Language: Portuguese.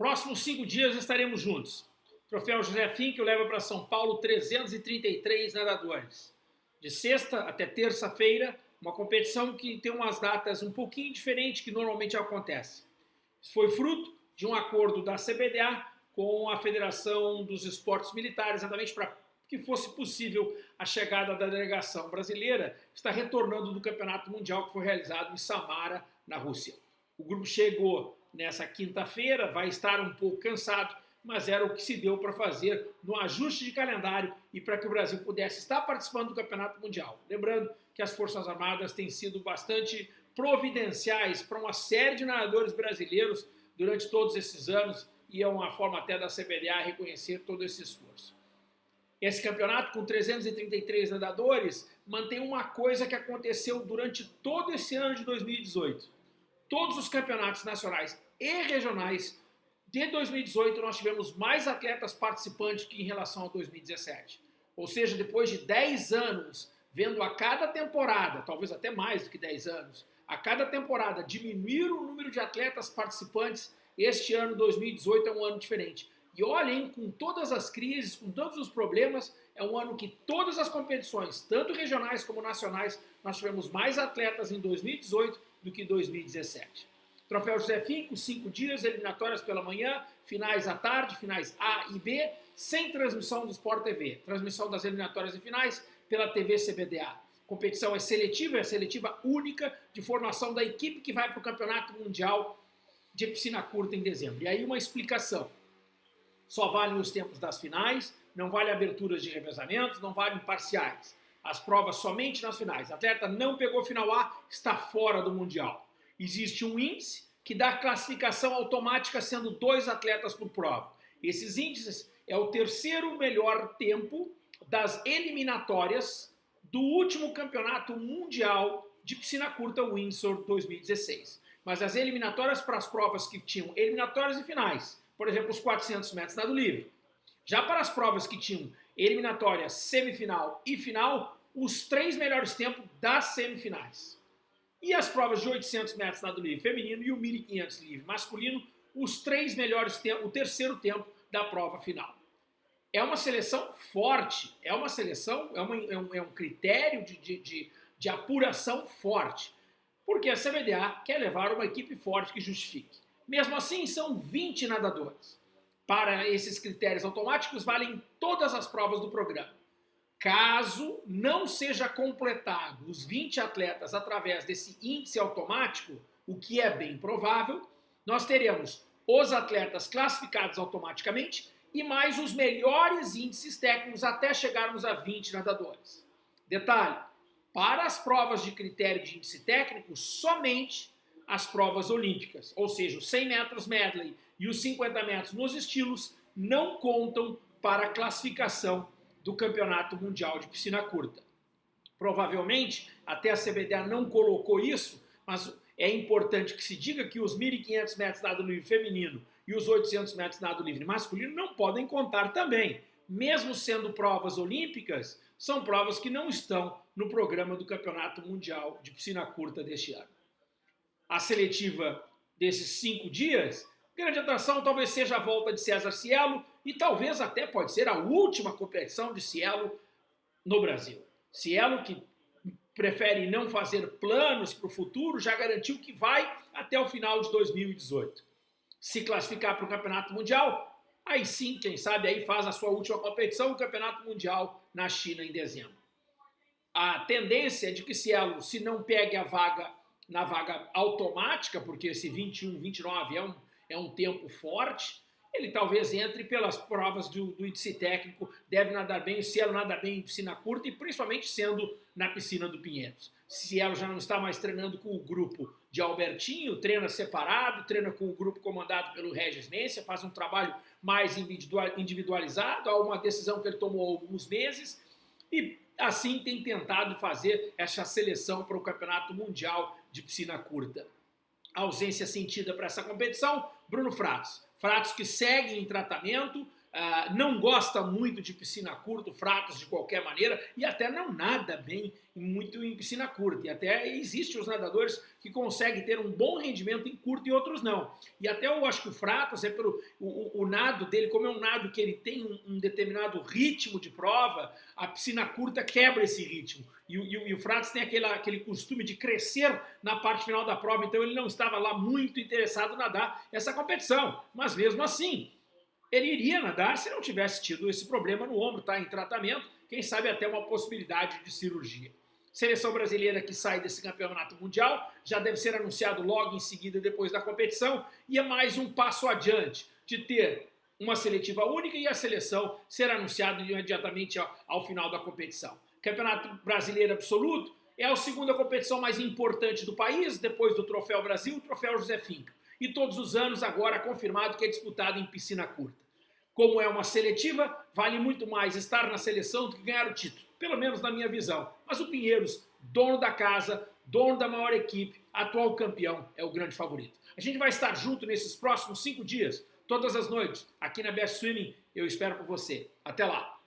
Próximos cinco dias estaremos juntos. Troféu José Fink leva para São Paulo 333 nadadores. De sexta até terça-feira, uma competição que tem umas datas um pouquinho diferentes que normalmente acontece. Isso foi fruto de um acordo da CBDA com a Federação dos Esportes Militares, exatamente para que fosse possível a chegada da delegação brasileira, está retornando do Campeonato Mundial que foi realizado em Samara, na Rússia. O grupo chegou nessa quinta-feira, vai estar um pouco cansado, mas era o que se deu para fazer no ajuste de calendário e para que o Brasil pudesse estar participando do Campeonato Mundial. Lembrando que as Forças Armadas têm sido bastante providenciais para uma série de nadadores brasileiros durante todos esses anos e é uma forma até da CBDA reconhecer todo esse esforço. Esse campeonato, com 333 nadadores, mantém uma coisa que aconteceu durante todo esse ano de 2018. Todos os campeonatos nacionais e regionais de 2018 nós tivemos mais atletas participantes que em relação a 2017. Ou seja, depois de 10 anos, vendo a cada temporada, talvez até mais do que 10 anos, a cada temporada diminuir o número de atletas participantes, este ano 2018 é um ano diferente. E olhem, com todas as crises, com todos os problemas, é um ano que todas as competições, tanto regionais como nacionais, nós tivemos mais atletas em 2018 do que em 2017. Troféu José Finco, cinco dias, eliminatórias pela manhã, finais à tarde, finais A e B, sem transmissão do Sport TV. Transmissão das eliminatórias e finais pela TV CBDA. Competição é seletiva, é seletiva única de formação da equipe que vai para o Campeonato Mundial de Piscina Curta em dezembro. E aí uma explicação só valem os tempos das finais, não vale aberturas de revezamentos, não valem parciais. As provas somente nas finais. atleta não pegou final A, está fora do Mundial. Existe um índice que dá classificação automática sendo dois atletas por prova. Esses índices é o terceiro melhor tempo das eliminatórias do último campeonato mundial de piscina curta Windsor 2016. Mas as eliminatórias para as provas que tinham eliminatórias e finais por exemplo, os 400 metros nado livre. Já para as provas que tinham eliminatória, semifinal e final, os três melhores tempos das semifinais. E as provas de 800 metros nado livre feminino e o 1500 livre masculino, os três melhores tempos, o terceiro tempo da prova final. É uma seleção forte, é uma seleção, é, uma, é, um, é um, critério de, de, de, de apuração forte, porque a CBDA quer levar uma equipe forte que justifique. Mesmo assim, são 20 nadadores. Para esses critérios automáticos, valem todas as provas do programa. Caso não seja completado os 20 atletas através desse índice automático, o que é bem provável, nós teremos os atletas classificados automaticamente e mais os melhores índices técnicos até chegarmos a 20 nadadores. Detalhe, para as provas de critério de índice técnico, somente as provas olímpicas, ou seja, os 100 metros medley e os 50 metros nos estilos não contam para a classificação do Campeonato Mundial de Piscina Curta. Provavelmente, até a CBDA não colocou isso, mas é importante que se diga que os 1.500 metros nado livre feminino e os 800 metros nado livre masculino não podem contar também. Mesmo sendo provas olímpicas, são provas que não estão no programa do Campeonato Mundial de Piscina Curta deste ano a seletiva desses cinco dias, grande atração talvez seja a volta de César Cielo e talvez até pode ser a última competição de Cielo no Brasil. Cielo que prefere não fazer planos para o futuro, já garantiu que vai até o final de 2018. Se classificar para o Campeonato Mundial, aí sim, quem sabe, aí faz a sua última competição, o Campeonato Mundial na China em dezembro. A tendência é de que Cielo, se não pegue a vaga na vaga automática, porque esse 21, 29 é um, é um tempo forte, ele talvez entre pelas provas do, do índice técnico, deve nadar bem, Cielo nada bem em piscina curta e principalmente sendo na piscina do Pinheiros. Cielo já não está mais treinando com o grupo de Albertinho, treina separado, treina com o grupo comandado pelo Regis Mência, faz um trabalho mais individualizado, há uma decisão que ele tomou há alguns meses e assim tem tentado fazer essa seleção para o Campeonato Mundial de piscina curta. Ausência sentida para essa competição, Bruno Fratos. Fratos que segue em tratamento, uh, não gosta muito de piscina curta, fratos de qualquer maneira, e até não nada bem muito em piscina curta. E até existem os nadadores que conseguem ter um bom rendimento em curto e outros não. E até eu acho que o Fratos é pelo o, o, o nado dele, como é um nado que ele tem um, um, determinado ritmo de prova, a piscina curta quebra esse ritmo. E, e, e o Fratos tem aquele, aquele costume de crescer na parte final da prova, então ele não estava lá muito interessado em nadar essa competição. Mas mesmo assim, ele iria nadar se não tivesse tido esse problema no ombro, está em tratamento, quem sabe até uma possibilidade de cirurgia. Seleção brasileira que sai desse campeonato mundial já deve ser anunciado logo em seguida depois da competição e é mais um passo adiante de ter uma seletiva única e a seleção ser anunciada imediatamente ao, final da competição. Campeonato Brasileiro Absoluto é a segunda competição mais importante do país, depois do Troféu Brasil, o Troféu José Finca. E todos os anos agora confirmado que é disputado em piscina curta. Como é uma seletiva, vale muito mais estar na seleção do que ganhar o título, pelo menos na minha visão. Mas o Pinheiros, dono da casa, dono da maior equipe, atual campeão, é o grande favorito. A gente vai estar junto nesses próximos cinco dias, todas as noites, aqui na Best Swimming. Eu espero por você. Até lá!